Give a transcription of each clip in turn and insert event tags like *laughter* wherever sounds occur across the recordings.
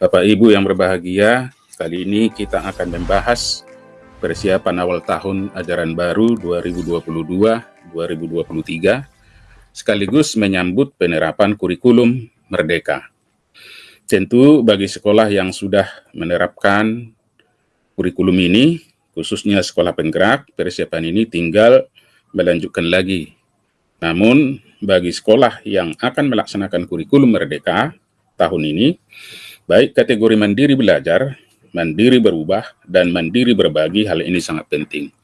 Bapak Ibu yang berbahagia, kali ini kita akan membahas persiapan awal tahun ajaran baru 2022-2023 sekaligus menyambut penerapan kurikulum Merdeka. Tentu bagi sekolah yang sudah menerapkan kurikulum ini, khususnya sekolah penggerak, persiapan ini tinggal melanjutkan lagi. Namun, bagi sekolah yang akan melaksanakan kurikulum Merdeka tahun ini, baik kategori mandiri belajar, mandiri berubah, dan mandiri berbagi, hal ini sangat penting.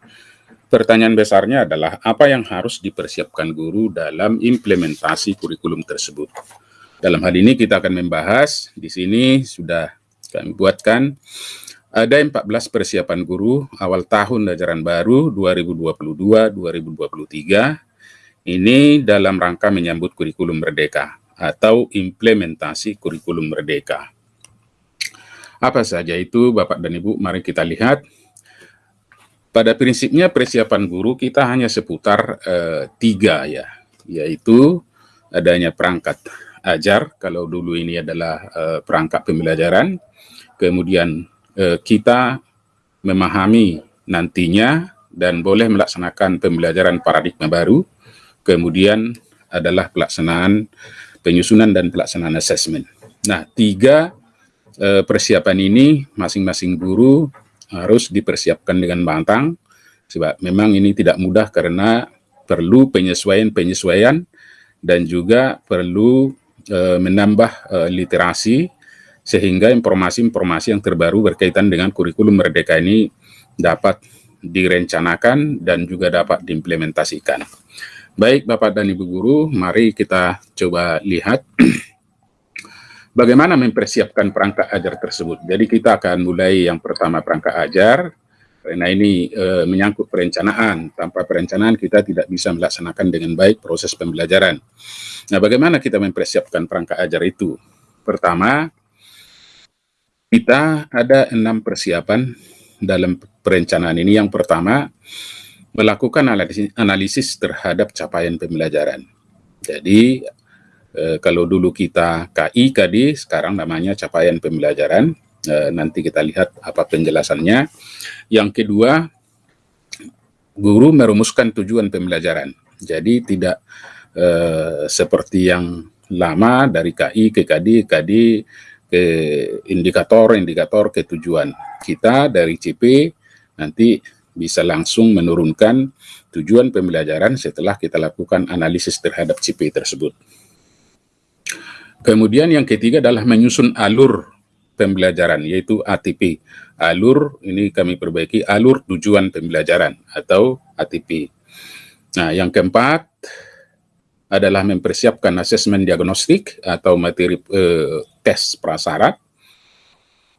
Pertanyaan besarnya adalah apa yang harus dipersiapkan guru dalam implementasi kurikulum tersebut. Dalam hal ini kita akan membahas, di sini sudah kami buatkan, ada 14 persiapan guru awal tahun ajaran baru 2022-2023, ini dalam rangka menyambut kurikulum merdeka atau implementasi kurikulum merdeka. Apa saja itu Bapak dan Ibu, mari kita lihat. Pada prinsipnya persiapan guru kita hanya seputar eh, tiga ya, yaitu adanya perangkat ajar, kalau dulu ini adalah uh, perangkat pembelajaran, kemudian uh, kita memahami nantinya dan boleh melaksanakan pembelajaran paradigma baru, kemudian adalah pelaksanaan penyusunan dan pelaksanaan asesmen. Nah, tiga uh, persiapan ini masing-masing guru harus dipersiapkan dengan matang, sebab memang ini tidak mudah karena perlu penyesuaian-penyesuaian dan juga perlu e, menambah e, literasi sehingga informasi-informasi yang terbaru berkaitan dengan kurikulum merdeka ini dapat direncanakan dan juga dapat diimplementasikan. Baik Bapak dan Ibu Guru, mari kita coba lihat *clears throat* bagaimana mempersiapkan perangkat ajar tersebut. Jadi kita akan mulai yang pertama perangkat ajar, karena ini e, menyangkut perencanaan. Tanpa perencanaan kita tidak bisa melaksanakan dengan baik proses pembelajaran. Nah, bagaimana kita mempersiapkan perangkat ajar itu? Pertama, kita ada enam persiapan dalam perencanaan ini. Yang pertama, melakukan analisis terhadap capaian pembelajaran. Jadi, eh, kalau dulu kita KI, KD, sekarang namanya capaian pembelajaran. Eh, nanti kita lihat apa penjelasannya. Yang kedua, guru merumuskan tujuan pembelajaran. Jadi, tidak Eh, seperti yang lama dari KI ke KD, KD ke indikator-indikator ke tujuan. Kita dari CP nanti bisa langsung menurunkan tujuan pembelajaran setelah kita lakukan analisis terhadap CP tersebut. Kemudian yang ketiga adalah menyusun alur pembelajaran, yaitu ATP. Alur, ini kami perbaiki, alur tujuan pembelajaran atau ATP. Nah, yang keempat, adalah mempersiapkan asesmen diagnostik atau materi eh, tes prasyarat,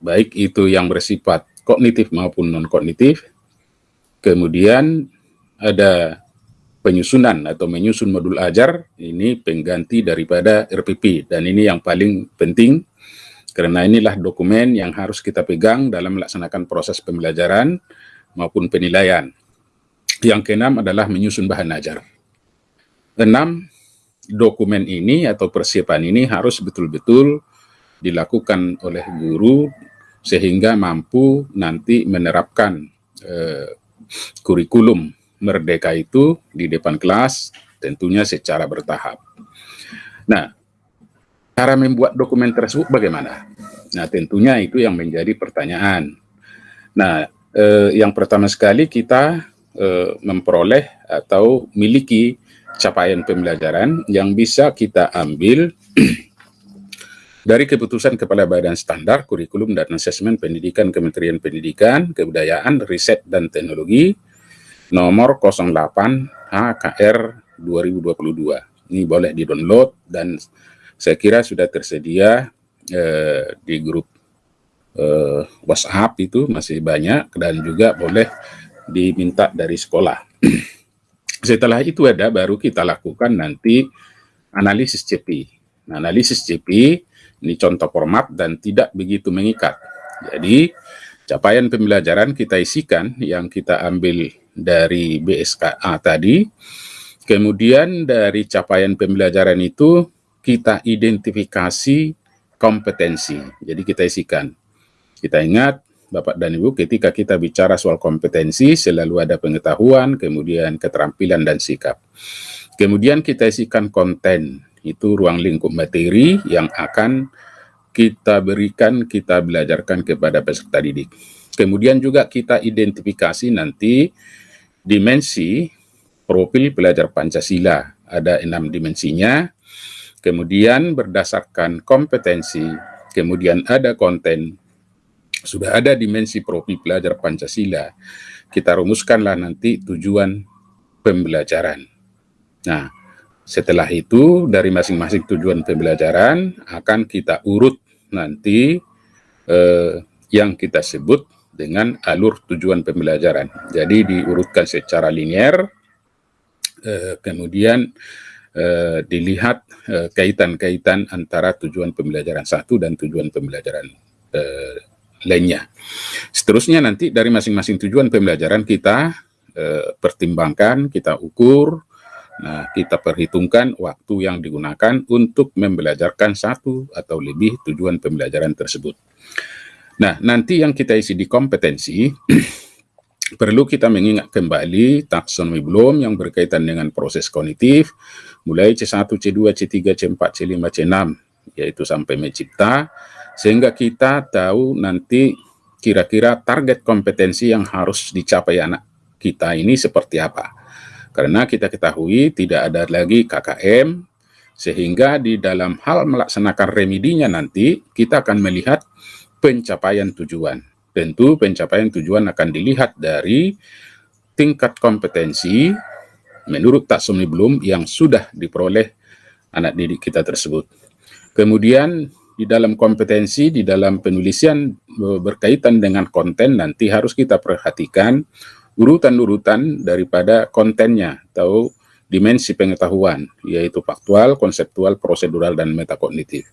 baik itu yang bersifat kognitif maupun non-kognitif. Kemudian ada penyusunan atau menyusun modul ajar, ini pengganti daripada RPP, dan ini yang paling penting, karena inilah dokumen yang harus kita pegang dalam melaksanakan proses pembelajaran maupun penilaian. Yang keenam adalah menyusun bahan ajar. Enam, dokumen ini atau persiapan ini harus betul-betul dilakukan oleh guru sehingga mampu nanti menerapkan eh, kurikulum merdeka itu di depan kelas tentunya secara bertahap. Nah, cara membuat dokumen tersebut bagaimana? Nah, tentunya itu yang menjadi pertanyaan. Nah, eh, yang pertama sekali kita eh, memperoleh atau miliki capaian pembelajaran yang bisa kita ambil *clears throat* dari keputusan Kepala Badan Standar Kurikulum dan Asesmen Pendidikan Kementerian Pendidikan, Kebudayaan, Riset, dan Teknologi nomor 08 HKR 2022. Ini boleh di-download dan saya kira sudah tersedia eh, di grup eh, WhatsApp itu masih banyak dan juga boleh diminta dari sekolah. *clears throat* Setelah itu ada baru kita lakukan nanti analisis CP. Nah, analisis CP ini contoh format dan tidak begitu mengikat. Jadi capaian pembelajaran kita isikan yang kita ambil dari BSKA tadi. Kemudian dari capaian pembelajaran itu kita identifikasi kompetensi. Jadi kita isikan. Kita ingat Bapak dan Ibu, ketika kita bicara soal kompetensi, selalu ada pengetahuan, kemudian keterampilan dan sikap. Kemudian kita isikan konten, itu ruang lingkup materi yang akan kita berikan, kita belajarkan kepada peserta didik. Kemudian juga kita identifikasi nanti dimensi profil pelajar Pancasila. Ada enam dimensinya, kemudian berdasarkan kompetensi, kemudian ada konten, sudah ada dimensi profil pelajar Pancasila, kita rumuskanlah nanti tujuan pembelajaran. Nah, setelah itu dari masing-masing tujuan pembelajaran akan kita urut nanti eh, yang kita sebut dengan alur tujuan pembelajaran. Jadi diurutkan secara linear, eh, kemudian eh, dilihat eh, kaitan-kaitan antara tujuan pembelajaran satu dan tujuan pembelajaran lainnya. Seterusnya nanti dari masing-masing tujuan pembelajaran kita pertimbangkan, kita ukur, nah kita perhitungkan waktu yang digunakan untuk membelajarkan satu atau lebih tujuan pembelajaran tersebut. Nah, nanti yang kita isi di kompetensi, *clears throat* perlu kita mengingat kembali taksonomi belum yang berkaitan dengan proses kognitif, mulai C1, C2, C3, C4, C5, C6, yaitu sampai mencipta, sehingga kita tahu nanti kira-kira target kompetensi yang harus dicapai anak kita ini seperti apa. Karena kita ketahui tidak ada lagi KKM, sehingga di dalam hal melaksanakan remedinya nanti, kita akan melihat pencapaian tujuan. Tentu pencapaian tujuan akan dilihat dari tingkat kompetensi menurut taksonomi belum yang sudah diperoleh anak didik kita tersebut. Kemudian di dalam kompetensi, di dalam penulisan e, berkaitan dengan konten nanti harus kita perhatikan urutan-urutan daripada kontennya atau dimensi pengetahuan, yaitu faktual, konseptual, prosedural, dan metakognitif.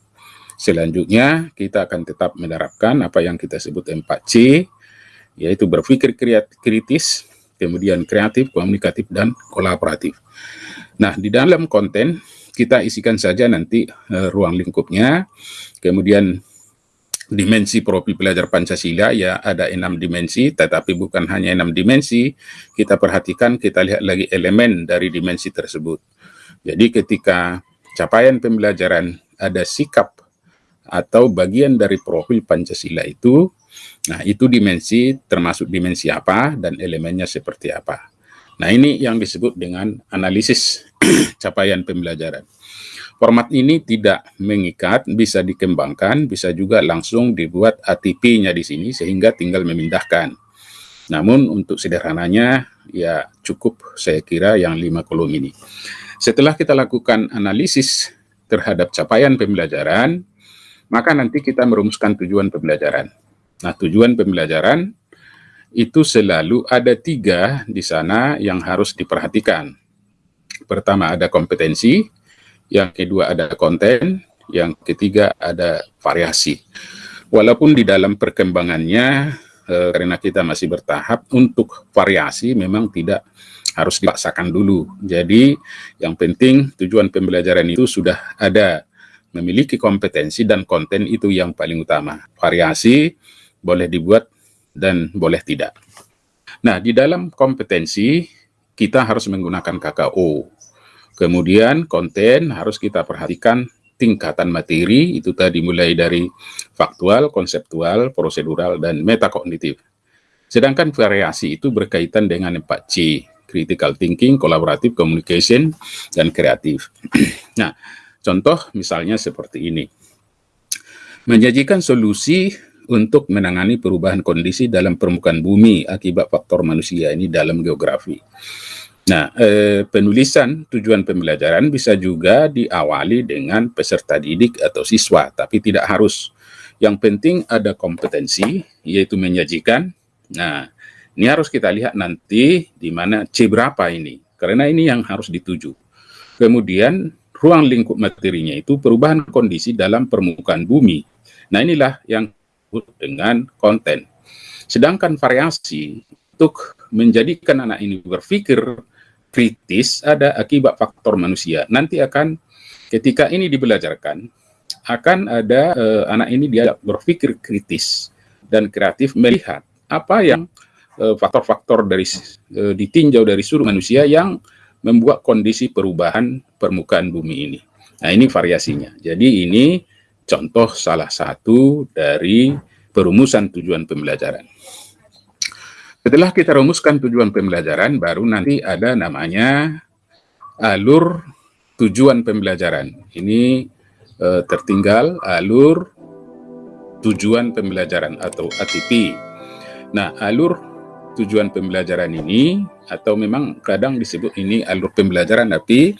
Selanjutnya, kita akan tetap menerapkan apa yang kita sebut 4C, yaitu berpikir kritis, kemudian kreatif, komunikatif, dan kolaboratif. Nah, di dalam konten, kita isikan saja nanti uh, ruang lingkupnya, kemudian dimensi profil pelajar Pancasila ya ada enam dimensi, tetapi bukan hanya enam dimensi, kita perhatikan kita lihat lagi elemen dari dimensi tersebut. Jadi ketika capaian pembelajaran ada sikap atau bagian dari profil Pancasila itu, nah itu dimensi termasuk dimensi apa dan elemennya seperti apa. Nah, ini yang disebut dengan analisis *clears throat* capaian pembelajaran. Format ini tidak mengikat, bisa dikembangkan, bisa juga langsung dibuat ATP-nya di sini sehingga tinggal memindahkan. Namun untuk sederhananya ya cukup saya kira yang lima kolom ini. Setelah kita lakukan analisis terhadap capaian pembelajaran, maka nanti kita merumuskan tujuan pembelajaran. Nah, tujuan pembelajaran itu selalu ada tiga di sana yang harus diperhatikan. Pertama ada kompetensi, yang kedua ada konten, yang ketiga ada variasi. Walaupun di dalam perkembangannya, eh, karena kita masih bertahap, untuk variasi memang tidak harus dipaksakan dulu. Jadi yang penting tujuan pembelajaran itu sudah ada, memiliki kompetensi dan konten itu yang paling utama. Variasi boleh dibuat dan boleh tidak. Nah, di dalam kompetensi kita harus menggunakan KKO. Kemudian konten harus kita perhatikan tingkatan materi, itu tadi mulai dari faktual, konseptual, prosedural, dan metakognitif. Sedangkan variasi itu berkaitan dengan 4C, critical thinking, collaborative communication, dan kreatif. *clears throat* nah, contoh misalnya seperti ini. Menyajikan solusi untuk menangani perubahan kondisi dalam permukaan bumi akibat faktor manusia ini dalam geografi. Nah, eh, penulisan tujuan pembelajaran bisa juga diawali dengan peserta didik atau siswa, tapi tidak harus. Yang penting ada kompetensi, yaitu menyajikan. Nah, ini harus kita lihat nanti di mana C berapa ini, karena ini yang harus dituju. Kemudian, ruang lingkup materinya itu perubahan kondisi dalam permukaan bumi. Nah, inilah yang dengan konten. Sedangkan variasi untuk menjadikan anak ini berpikir kritis ada akibat faktor manusia. Nanti akan ketika ini dibelajarkan, akan ada uh, anak ini dia berpikir kritis dan kreatif melihat apa yang eh, faktor-faktor uh, dari uh, ditinjau dari seluruh manusia yang membuat kondisi perubahan permukaan bumi ini. Nah, ini variasinya. Jadi ini contoh salah satu dari perumusan tujuan pembelajaran. Setelah kita rumuskan tujuan pembelajaran, baru nanti ada namanya alur tujuan pembelajaran. Ini uh, tertinggal alur tujuan pembelajaran atau ATP. Nah, alur tujuan pembelajaran ini atau memang kadang disebut ini alur pembelajaran tapi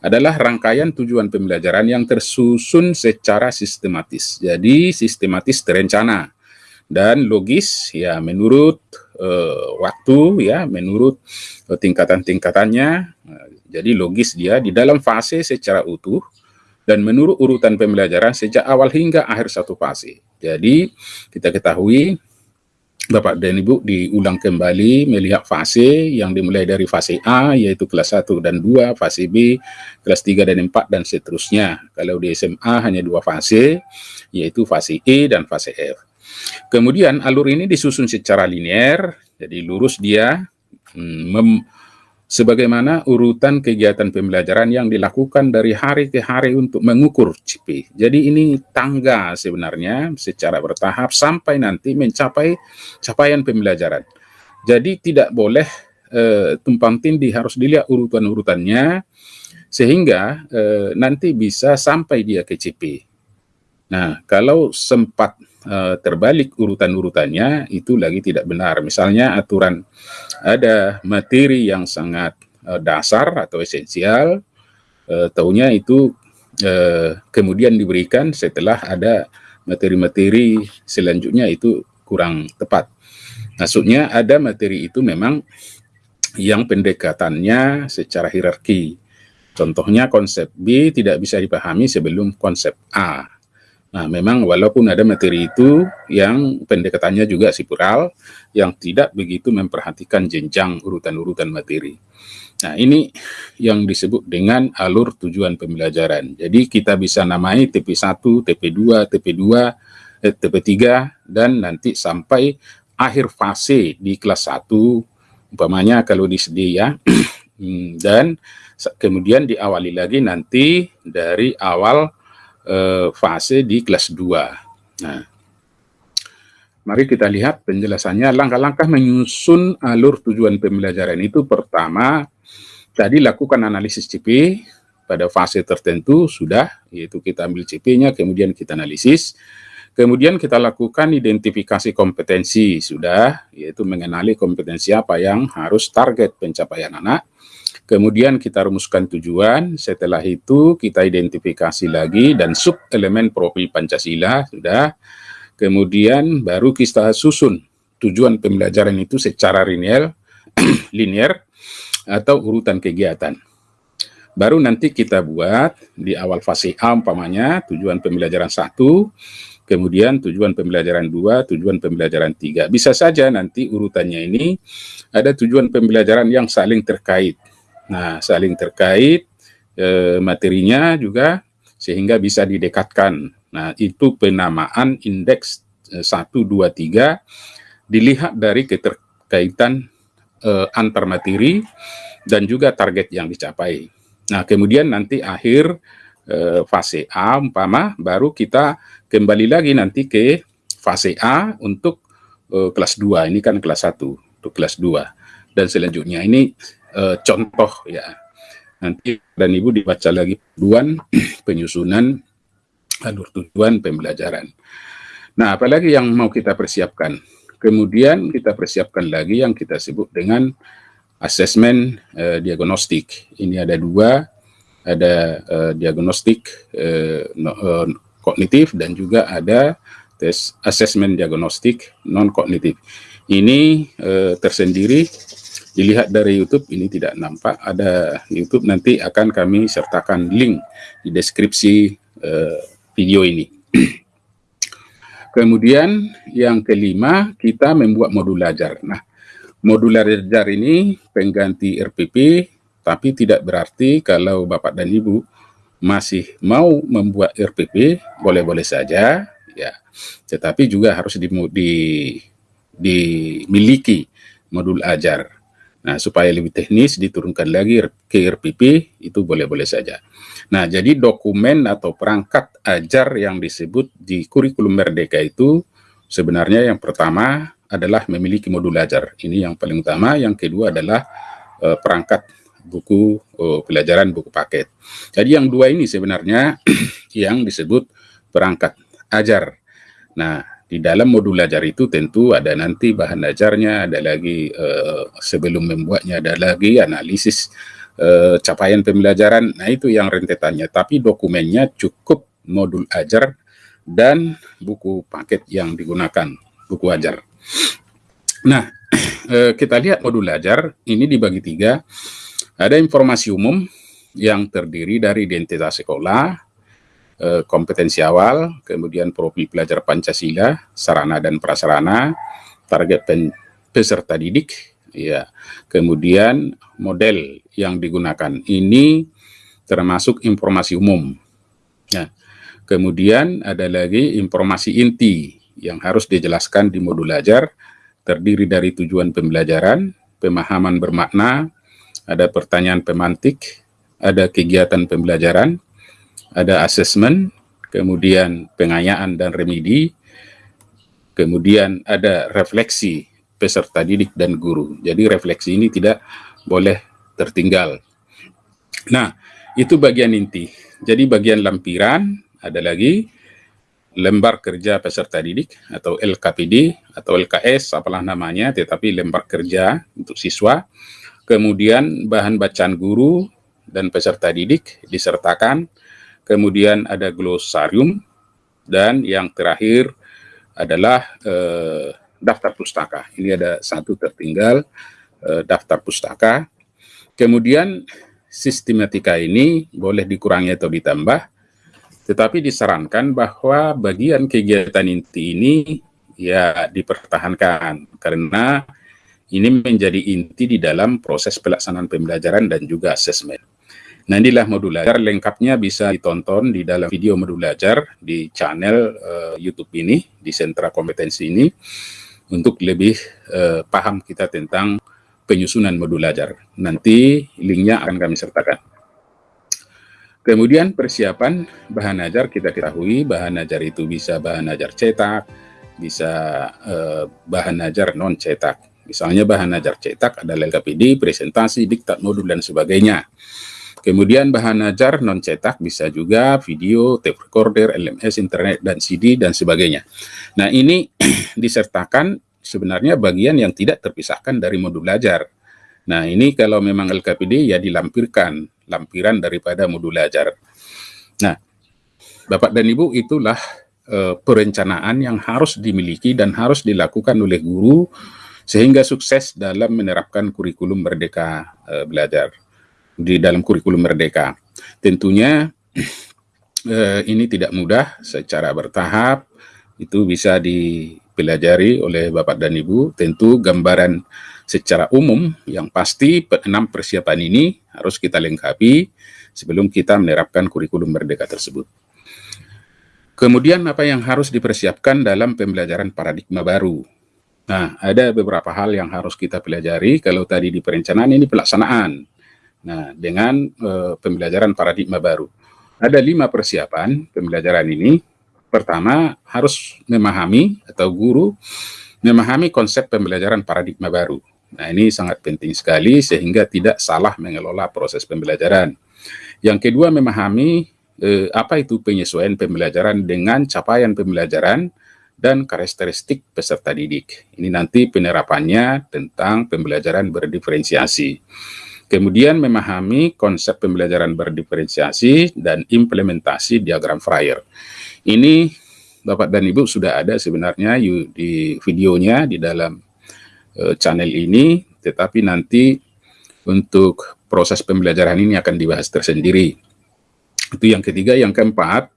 adalah rangkaian tujuan pembelajaran yang tersusun secara sistematis. Jadi sistematis terencana dan logis ya menurut uh, waktu ya menurut uh, tingkatan-tingkatannya. Uh, jadi logis dia di dalam fase secara utuh dan menurut urutan pembelajaran sejak awal hingga akhir satu fase. Jadi kita ketahui Bapak dan Ibu diulang kembali melihat fase yang dimulai dari fase A yaitu kelas 1 dan 2, fase B, kelas 3 dan 4 dan seterusnya. Kalau di SMA hanya dua fase yaitu fase E dan fase F. Kemudian alur ini disusun secara linear, jadi lurus dia hmm, sebagaimana urutan kegiatan pembelajaran yang dilakukan dari hari ke hari untuk mengukur CP. Jadi ini tangga sebenarnya secara bertahap sampai nanti mencapai capaian pembelajaran. Jadi tidak boleh uh, tumpang tindih harus dilihat urutan-urutannya sehingga uh, nanti bisa sampai dia ke CP. Nah, kalau sempat uh, terbalik urutan-urutannya itu lagi tidak benar. Misalnya aturan ada materi yang sangat uh, dasar atau esensial, uh, taunya itu kemudian diberikan setelah ada materi-materi selanjutnya itu kurang tepat. Maksudnya ada materi itu memang yang pendekatannya secara hierarki. Contohnya konsep B tidak bisa dipahami sebelum konsep A Nah, memang walaupun ada materi itu yang pendekatannya juga sipural, yang tidak begitu memperhatikan jenjang urutan-urutan materi. Nah, ini yang disebut dengan alur tujuan pembelajaran. Jadi kita bisa namai TP1, TP2, TP2, eh, TP3, dan nanti sampai akhir fase di kelas 1, umpamanya kalau di SD ya, *clears throat* hmm, dan kemudian diawali lagi nanti dari awal uh, fase di kelas 2. Nah, mari kita lihat penjelasannya. Langkah-langkah menyusun alur tujuan pembelajaran itu pertama, tadi lakukan analisis CP pada fase tertentu sudah, yaitu kita ambil CP-nya, kemudian kita analisis. Kemudian kita lakukan identifikasi kompetensi, sudah, yaitu mengenali kompetensi apa yang harus target pencapaian anak. Kemudian kita rumuskan tujuan, setelah itu kita identifikasi lagi dan sub elemen profil Pancasila sudah. Kemudian baru kita susun tujuan pembelajaran itu secara linear, *clears throat* linear atau urutan kegiatan. Baru nanti kita buat di awal fase A umpamanya tujuan pembelajaran satu, kemudian tujuan pembelajaran dua, tujuan pembelajaran tiga. Bisa saja nanti urutannya ini ada tujuan pembelajaran yang saling terkait. Nah, saling terkait e, materinya juga sehingga bisa didekatkan. Nah, itu penamaan indeks e, 1, 2, 3 dilihat dari keterkaitan e, antar materi dan juga target yang dicapai. Nah, kemudian nanti akhir e, fase A umpama baru kita kembali lagi nanti ke fase A untuk e, kelas 2. Ini kan kelas 1 untuk kelas 2. Dan selanjutnya ini uh, contoh ya. Nanti dan Ibu dibaca lagi tujuan *clears throat* penyusunan alur tujuan pembelajaran. Nah, apalagi yang mau kita persiapkan? Kemudian kita persiapkan lagi yang kita sebut dengan asesmen uh, diagnostik. Ini ada dua, ada uh, diagnostik uh, no, uh, kognitif dan juga ada tes asesmen diagnostik non kognitif. Ini uh, tersendiri dilihat dari YouTube ini tidak nampak. Ada YouTube nanti akan kami sertakan link di deskripsi uh, video ini. *clears throat* Kemudian yang kelima kita membuat modul belajar nah modul belajar ini pengganti RPP tapi tidak berarti kalau Bapak dan Ibu masih mau membuat RPP boleh-boleh saja ya. Tetapi juga harus di, di, dimiliki modul ajar nah supaya lebih teknis diturunkan lagi ke RPP itu boleh-boleh saja nah jadi dokumen atau perangkat ajar yang disebut di kurikulum Merdeka itu sebenarnya yang pertama adalah memiliki modul ajar ini yang paling utama yang kedua adalah uh, perangkat buku uh, pelajaran buku paket. Jadi yang dua ini sebenarnya *clears throat* yang disebut perangkat ajar. Nah, di dalam modul ajar itu tentu ada nanti bahan ajarnya, ada lagi uh, sebelum membuatnya ada lagi analisis uh, capaian pembelajaran. Nah, itu yang rentetannya. Tapi dokumennya cukup modul ajar dan buku paket yang digunakan, buku ajar. Nah, *clears throat* kita lihat modul ajar ini dibagi tiga ada informasi umum yang terdiri dari identitas sekolah, eh, kompetensi awal, kemudian profil pelajar Pancasila, sarana dan prasarana, target peserta didik, ya, kemudian model yang digunakan. Ini termasuk informasi umum. Nah, kemudian ada lagi informasi inti yang harus dijelaskan di modul ajar, terdiri dari tujuan pembelajaran, pemahaman bermakna, ada pertanyaan pemantik, ada kegiatan pembelajaran, ada asesmen, kemudian pengayaan dan remedi, kemudian ada refleksi peserta didik dan guru. Jadi refleksi ini tidak boleh tertinggal. Nah, itu bagian inti. Jadi bagian lampiran ada lagi lembar kerja peserta didik atau LKPD atau LKS apalah namanya, tetapi lembar kerja untuk siswa kemudian bahan bacaan guru dan peserta didik disertakan, kemudian ada glosarium, dan yang terakhir adalah eh, daftar pustaka. Ini ada satu tertinggal, eh, daftar pustaka. Kemudian sistematika ini boleh dikurangi atau ditambah, tetapi disarankan bahwa bagian kegiatan inti ini ya dipertahankan karena ini menjadi inti di dalam proses pelaksanaan pembelajaran dan juga asesmen. Nah inilah modul belajar lengkapnya bisa ditonton di dalam video modul belajar di channel uh, YouTube ini, di sentra kompetensi ini, untuk lebih uh, paham kita tentang penyusunan modul belajar. Nanti linknya akan kami sertakan. Kemudian persiapan bahan ajar kita ketahui bahan ajar itu bisa bahan ajar cetak, bisa uh, bahan ajar non cetak. Misalnya bahan ajar cetak adalah LKPD, presentasi, diktat modul, dan sebagainya. Kemudian bahan ajar non cetak bisa juga video, tape recorder, LMS, internet, dan CD, dan sebagainya. Nah ini *clears throat* disertakan sebenarnya bagian yang tidak terpisahkan dari modul belajar. Nah ini kalau memang LKPD ya dilampirkan, lampiran daripada modul belajar. Nah Bapak dan Ibu itulah uh, perencanaan yang harus dimiliki dan harus dilakukan oleh guru sehingga sukses dalam menerapkan kurikulum merdeka uh, belajar di dalam kurikulum merdeka. Tentunya uh, *clears throat* ini tidak mudah secara bertahap itu bisa dipelajari oleh Bapak dan Ibu. Tentu gambaran secara umum yang pasti enam persiapan ini harus kita lengkapi sebelum kita menerapkan kurikulum merdeka tersebut. Kemudian apa yang harus dipersiapkan dalam pembelajaran paradigma baru? Nah, ada beberapa hal yang harus kita pelajari. Kalau tadi di perencanaan ini pelaksanaan. Nah, dengan uh, pembelajaran paradigma baru. Ada lima persiapan pembelajaran ini. Pertama, harus memahami atau guru memahami konsep pembelajaran paradigma baru. Nah, ini sangat penting sekali sehingga tidak salah mengelola proses pembelajaran. Yang kedua, memahami eh, apa itu penyesuaian pembelajaran dengan capaian pembelajaran dan karakteristik peserta didik. Ini nanti penerapannya tentang pembelajaran berdiferensiasi. Kemudian memahami konsep pembelajaran berdiferensiasi dan implementasi diagram Fryer. Ini Bapak dan Ibu sudah ada sebenarnya di videonya di dalam uh, channel ini, tetapi nanti untuk proses pembelajaran ini akan dibahas tersendiri. Itu yang ketiga. Yang keempat,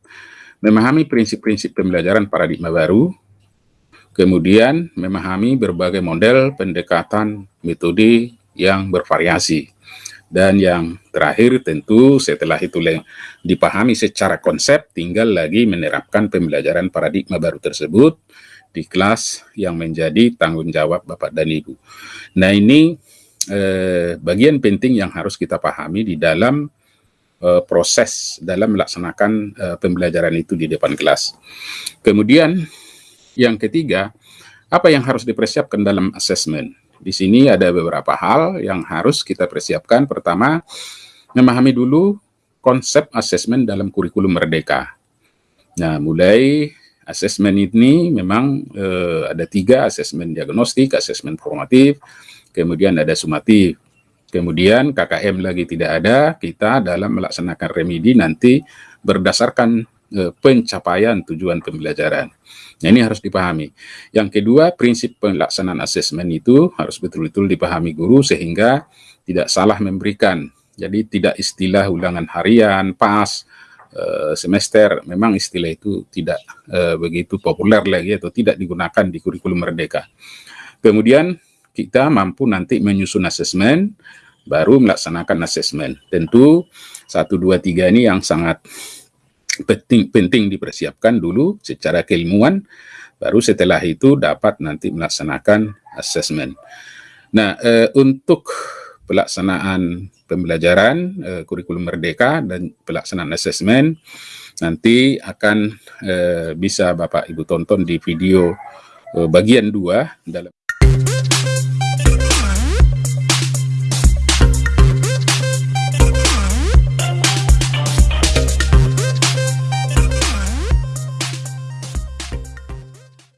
memahami prinsip-prinsip pembelajaran paradigma baru, kemudian memahami berbagai model pendekatan metode yang bervariasi. Dan yang terakhir tentu setelah itu dipahami secara konsep, tinggal lagi menerapkan pembelajaran paradigma baru tersebut di kelas yang menjadi tanggung jawab Bapak dan Ibu. Nah ini eh, bagian penting yang harus kita pahami di dalam eh, proses dalam melaksanakan eh, pembelajaran itu di depan kelas. Kemudian yang ketiga, apa yang harus dipersiapkan dalam asesmen? Di sini ada beberapa hal yang harus kita persiapkan. Pertama, memahami dulu konsep asesmen dalam kurikulum merdeka. Nah, mulai asesmen ini memang eh, ada tiga, asesmen diagnostik, asesmen formatif, kemudian ada sumatif. Kemudian KKM lagi tidak ada, kita dalam melaksanakan remedi nanti berdasarkan eh, pencapaian tujuan pembelajaran. Nah, ini harus dipahami. Yang kedua, prinsip pelaksanaan asesmen itu harus betul-betul dipahami guru sehingga tidak salah memberikan. Jadi tidak istilah ulangan harian, pas, eh, semester, memang istilah itu tidak uh, begitu populer lagi atau tidak digunakan di kurikulum merdeka. Kemudian kita mampu nanti menyusun asesmen, baru melaksanakan asesmen. Tentu satu dua tiga ini yang sangat penting penting dipersiapkan dulu secara keilmuan baru setelah itu dapat nanti melaksanakan asesmen. Nah, eh, untuk pelaksanaan pembelajaran eh, kurikulum merdeka dan pelaksanaan asesmen nanti akan eh, bisa Bapak Ibu tonton di video eh, bagian 2 dalam